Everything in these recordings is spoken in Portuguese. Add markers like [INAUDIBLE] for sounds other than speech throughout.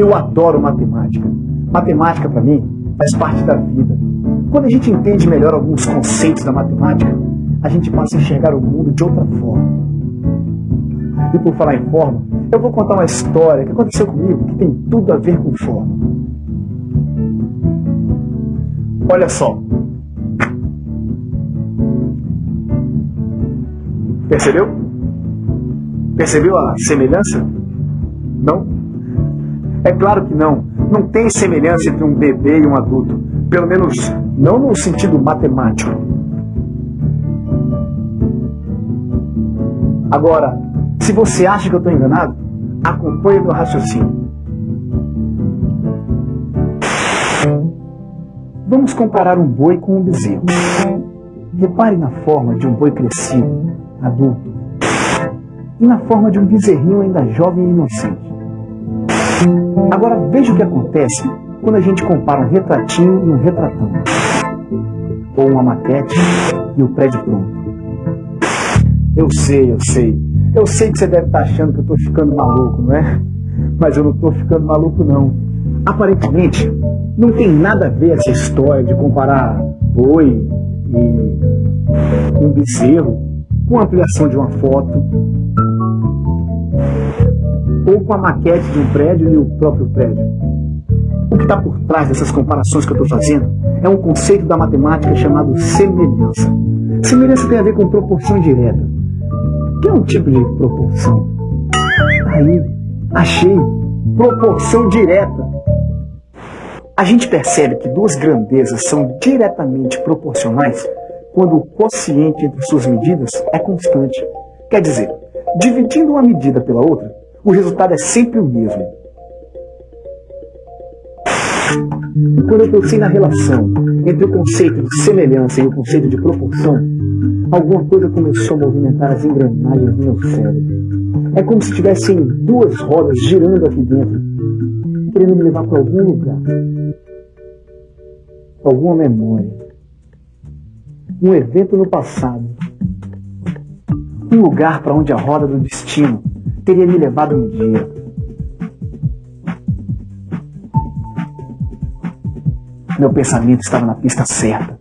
Eu adoro matemática. Matemática, para mim, faz parte da vida. Quando a gente entende melhor alguns conceitos da matemática, a gente passa a enxergar o mundo de outra forma. E por falar em forma, eu vou contar uma história que aconteceu comigo que tem tudo a ver com forma. Olha só. Percebeu? Percebeu a semelhança? É claro que não. Não tem semelhança entre um bebê e um adulto. Pelo menos não no sentido matemático. Agora, se você acha que eu estou enganado, acompanhe meu raciocínio. Vamos comparar um boi com um bezerro. Repare na forma de um boi crescido, adulto, e na forma de um bezerrinho ainda jovem e inocente. Agora veja o que acontece quando a gente compara um retratinho e um retratão. Ou uma maquete e o prédio pronto. Eu sei, eu sei. Eu sei que você deve estar achando que eu estou ficando maluco, não é? Mas eu não estou ficando maluco, não. Aparentemente, não tem nada a ver essa história de comparar boi e um bezerro com a ampliação de uma foto ou com a maquete de um prédio e o próprio prédio. O que está por trás dessas comparações que eu estou fazendo é um conceito da matemática chamado semelhança. Semelhança tem a ver com proporção direta. Que é um tipo de proporção? Aí, achei. Proporção direta. A gente percebe que duas grandezas são diretamente proporcionais quando o quociente entre suas medidas é constante. Quer dizer, dividindo uma medida pela outra, o resultado é sempre o mesmo. Quando eu pensei na relação entre o conceito de semelhança e o conceito de proporção, alguma coisa começou a movimentar as engrenagens do meu cérebro. É como se tivessem duas rodas girando aqui dentro, querendo me levar para algum lugar, alguma memória, um evento no passado, um lugar para onde a roda do destino teria me levado um dia. Meu pensamento estava na pista certa.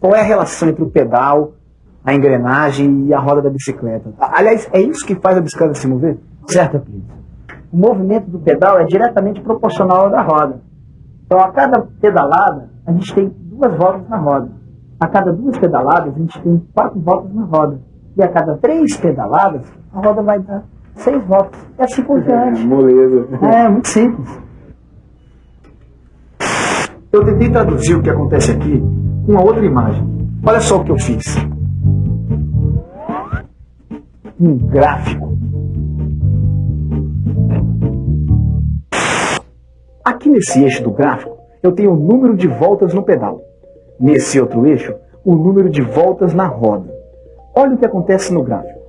Qual é a relação entre o pedal, a engrenagem e a roda da bicicleta? Aliás, é isso que faz a bicicleta se mover? Certo, Plínio? O movimento do pedal é diretamente proporcional ao da roda. Então, a cada pedalada, a gente tem duas voltas na roda. A cada duas pedaladas, a gente tem quatro voltas na roda. E a cada três pedaladas, a roda vai dar seis voltas. É assim por diante. Moleza. É, muito simples. Eu tentei traduzir o que acontece aqui com uma outra imagem. Olha só o que eu fiz. Um gráfico. Aqui nesse eixo do gráfico, eu tenho o número de voltas no pedal. Nesse outro eixo, o número de voltas na roda. Olha o que acontece no gráfico.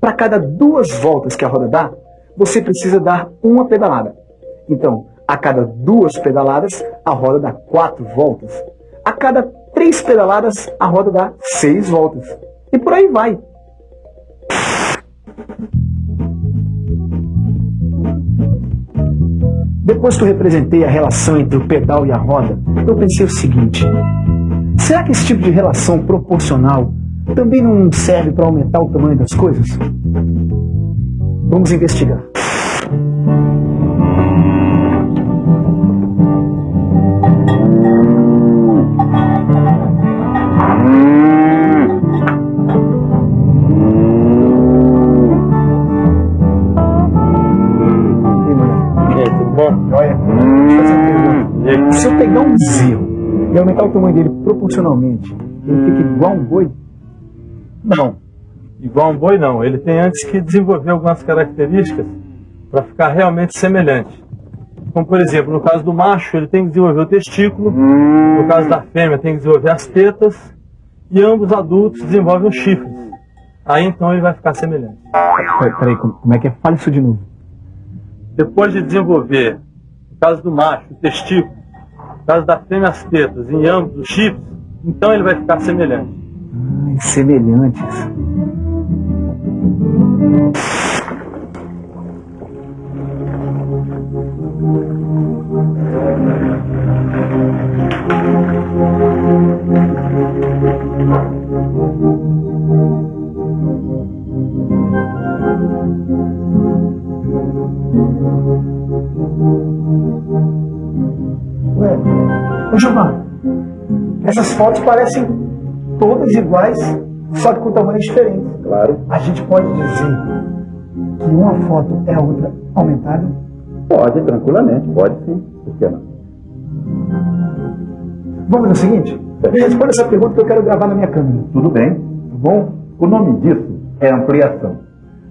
Para cada duas voltas que a roda dá, você precisa dar uma pedalada. Então, a cada duas pedaladas, a roda dá quatro voltas. A cada três pedaladas, a roda dá seis voltas. E por aí vai. Depois que eu representei a relação entre o pedal e a roda, eu pensei o seguinte: será que esse tipo de relação proporcional também não serve para aumentar o tamanho das coisas? Vamos investigar. Se eu pegar um bezerro e aumentar o tamanho dele proporcionalmente, ele fica igual um boi? Não. Igual um boi não. Ele tem antes que desenvolver algumas características para ficar realmente semelhante. Como por exemplo, no caso do macho, ele tem que desenvolver o testículo, no caso da fêmea tem que desenvolver as tetas, e ambos adultos desenvolvem os chifres. Aí então ele vai ficar semelhante. Peraí, peraí como é que é? Fale isso de novo. Depois de desenvolver, no caso do macho, o testículo, caso da fêmea as tetas em ambos os chips, então ele vai ficar semelhante. Ai, semelhantes. Ô Giovanni, essas fotos parecem todas iguais, só que com tamanhos diferentes. Claro. A gente pode dizer que uma foto é a outra aumentada? Pode, tranquilamente, pode sim. Por que não? Vamos fazer o seguinte? Me responda essa pergunta que eu quero gravar na minha câmera. Tudo bem. Tá bom? O nome disso é ampliação.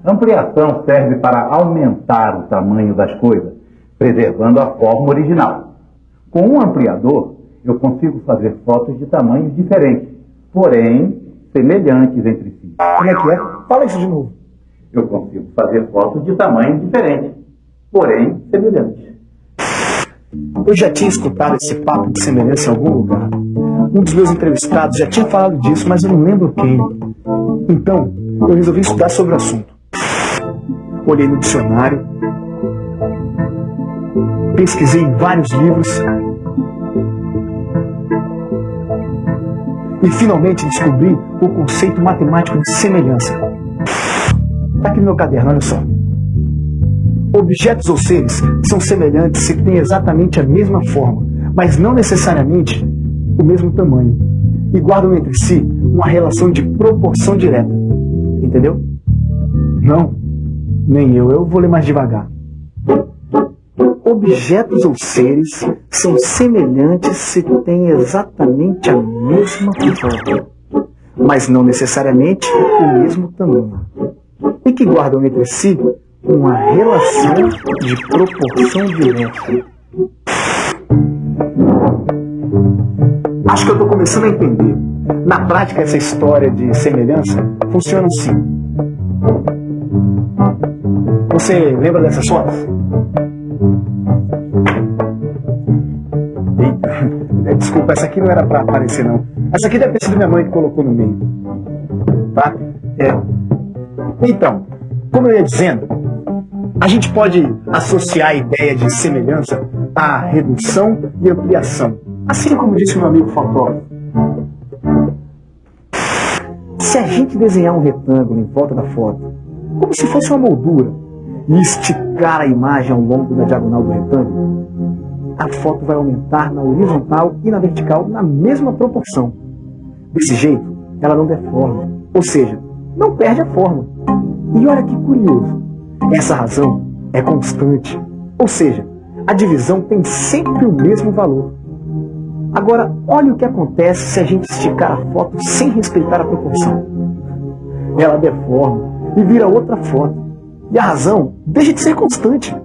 Ampliação serve para aumentar o tamanho das coisas, preservando a forma original. Com um ampliador, eu consigo fazer fotos de tamanhos diferentes, porém semelhantes entre si. Como é que é? Fala isso de novo. Eu consigo fazer fotos de tamanhos diferentes, porém semelhantes. Eu já tinha escutado esse papo de semelhança em algum lugar. Um dos meus entrevistados já tinha falado disso, mas eu não lembro quem. Então, eu resolvi estudar sobre o assunto. Olhei no dicionário, pesquisei em vários livros e finalmente descobri o conceito matemático de semelhança. Está aqui no meu caderno, olha só. Objetos ou seres são semelhantes se têm exatamente a mesma forma, mas não necessariamente o mesmo tamanho, e guardam entre si uma relação de proporção direta. Entendeu? Não, nem eu. Eu vou ler mais devagar. Objetos ou seres são semelhantes se têm exatamente a mesma forma, mas não necessariamente o mesmo tamanho, e que guardam entre si uma relação de proporção direta. Acho que eu estou começando a entender. Na prática, essa história de semelhança funciona assim. Você lembra dessas fotos? Desculpa, essa aqui não era para aparecer não. Essa aqui deve ter sido minha mãe que colocou no meio. Tá? É. Então, como eu ia dizendo, a gente pode associar a ideia de semelhança à redução e ampliação. Assim como disse meu amigo fotógrafo. Se a gente desenhar um retângulo em volta da foto, como se fosse uma moldura, e esticar a imagem ao longo da diagonal do retângulo, a foto vai aumentar na horizontal e na vertical na mesma proporção. Desse jeito, ela não deforma, ou seja, não perde a forma. E olha que curioso, essa razão é constante, ou seja, a divisão tem sempre o mesmo valor. Agora, olha o que acontece se a gente esticar a foto sem respeitar a proporção. Ela deforma e vira outra foto. E a razão deixa de ser constante.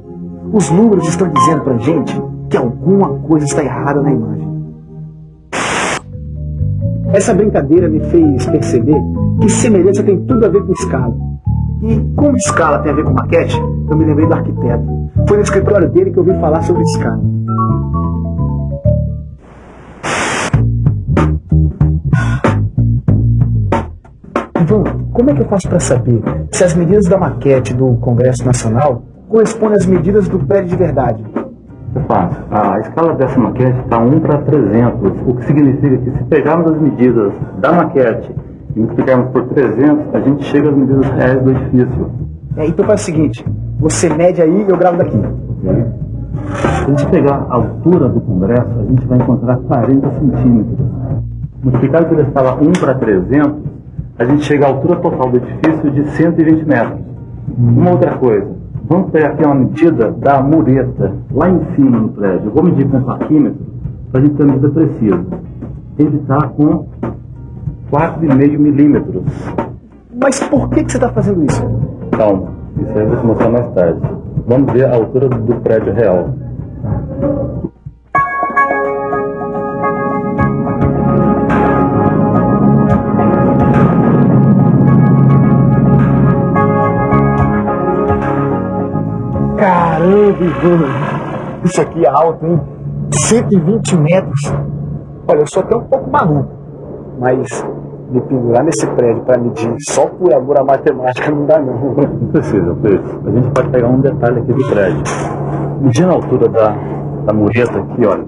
Os números estão dizendo pra gente que alguma coisa está errada na imagem. Essa brincadeira me fez perceber que semelhança tem tudo a ver com escala. E como escala tem a ver com maquete, eu me lembrei do arquiteto. Foi no escritório dele que eu ouvi falar sobre escala. Ivan, como é que eu faço para saber se as medidas da maquete do Congresso Nacional correspondem às medidas do prédio de verdade? É fácil. A escala dessa maquete está 1 para 300, o que significa que se pegarmos as medidas da maquete e multiplicarmos por 300, a gente chega às medidas reais do edifício. É, então faz o seguinte, você mede aí e eu gravo daqui. Se a gente pegar a altura do Congresso, a gente vai encontrar 40 centímetros. Multiplicado pela escala 1 para 300, a gente chega à altura total do edifício de 120 metros. Uma outra coisa, vamos pegar aqui uma medida da mureta, lá em cima no prédio. Eu vou medir com um paquímetro para a gente ter a medida precisa. Ele está com 4,5 milímetros. Mas por que, que você está fazendo isso? Calma, isso aí eu vou te mostrar mais tarde. Vamos ver a altura do prédio real. Caramba, Ivan! Isso aqui é alto, hein? 120 metros. Olha, eu sou até um pouco maluco, mas me pendurar nesse prédio para medir só por amor à matemática não dá não. Não precisa, Pedro. A gente pode pegar um detalhe aqui do prédio. Medindo a altura da, da mureta aqui, olha,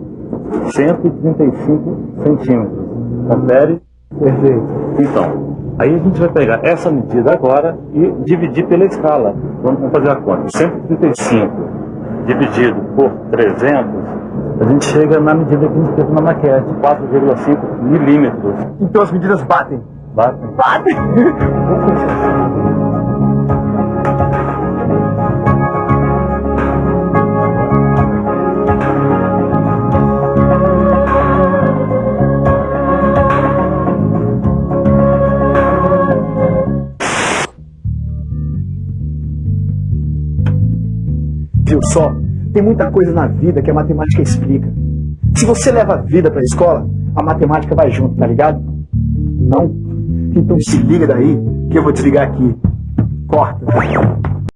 135 centímetros. Confere? Perfeito. Então, aí a gente vai pegar essa medida agora e dividir pela escala. Vamos fazer a conta. 135 dividido por 300, a gente chega na medida que a gente teve na maquete, 4,5 milímetros. Então as medidas batem. Bate? Batem! [LAUGHS] Só? Tem muita coisa na vida que a matemática explica. Se você leva a vida para a escola, a matemática vai junto, tá ligado? Não? Então se liga daí que eu vou desligar aqui. Corta.